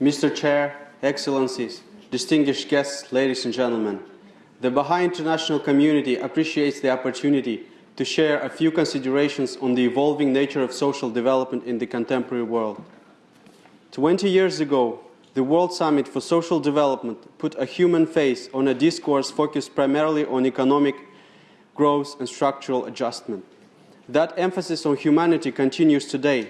Mr. Chair, Excellencies, distinguished guests, ladies and gentlemen, the Baha'i international community appreciates the opportunity to share a few considerations on the evolving nature of social development in the contemporary world. Twenty years ago, the World Summit for Social Development put a human face on a discourse focused primarily on economic growth and structural adjustment. That emphasis on humanity continues today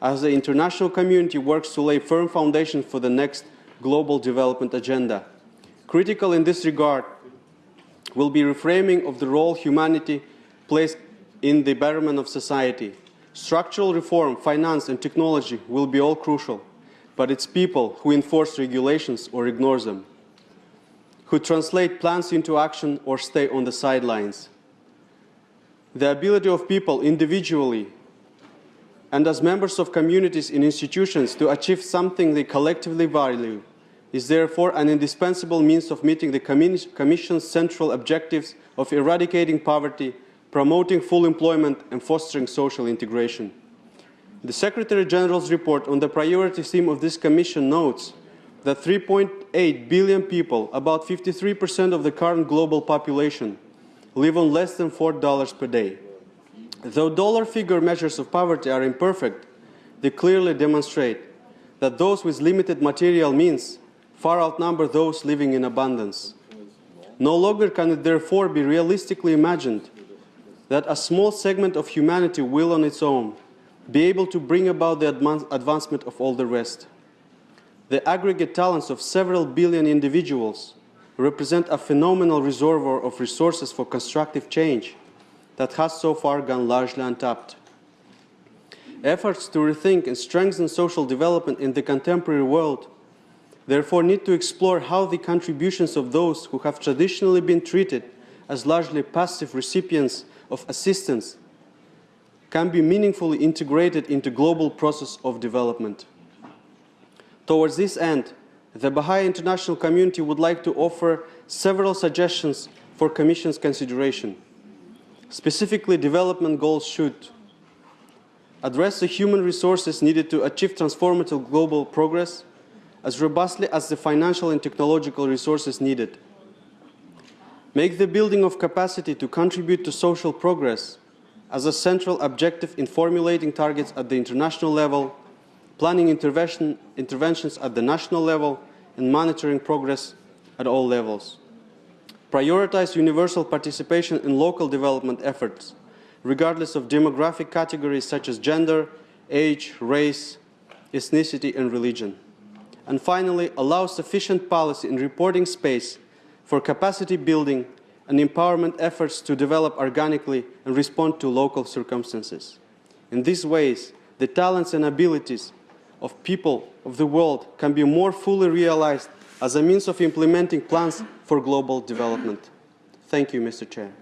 as the international community works to lay firm foundations for the next global development agenda. Critical in this regard will be reframing of the role humanity plays in the betterment of society. Structural reform, finance and technology will be all crucial, but it's people who enforce regulations or ignore them, who translate plans into action or stay on the sidelines. The ability of people individually and as members of communities and institutions to achieve something they collectively value is therefore an indispensable means of meeting the Commission's central objectives of eradicating poverty, promoting full employment and fostering social integration. The Secretary General's report on the priority theme of this Commission notes that 3.8 billion people, about 53% of the current global population, live on less than $4 per day. Though dollar figure measures of poverty are imperfect, they clearly demonstrate that those with limited material means far outnumber those living in abundance. No longer can it therefore be realistically imagined that a small segment of humanity will on its own be able to bring about the advancement of all the rest. The aggregate talents of several billion individuals represent a phenomenal reservoir of resources for constructive change that has so far gone largely untapped. Efforts to rethink and strengthen social development in the contemporary world therefore need to explore how the contributions of those who have traditionally been treated as largely passive recipients of assistance can be meaningfully integrated into global process of development. Towards this end, the Baha'i international community would like to offer several suggestions for Commission's consideration. Specifically, development goals should address the human resources needed to achieve transformative global progress as robustly as the financial and technological resources needed. Make the building of capacity to contribute to social progress as a central objective in formulating targets at the international level, planning intervention, interventions at the national level, and monitoring progress at all levels. Prioritize universal participation in local development efforts, regardless of demographic categories such as gender, age, race, ethnicity, and religion. And finally, allow sufficient policy and reporting space for capacity building and empowerment efforts to develop organically and respond to local circumstances. In these ways, the talents and abilities of people of the world can be more fully realized as a means of implementing plans for global development. Thank you, Mr. Chair.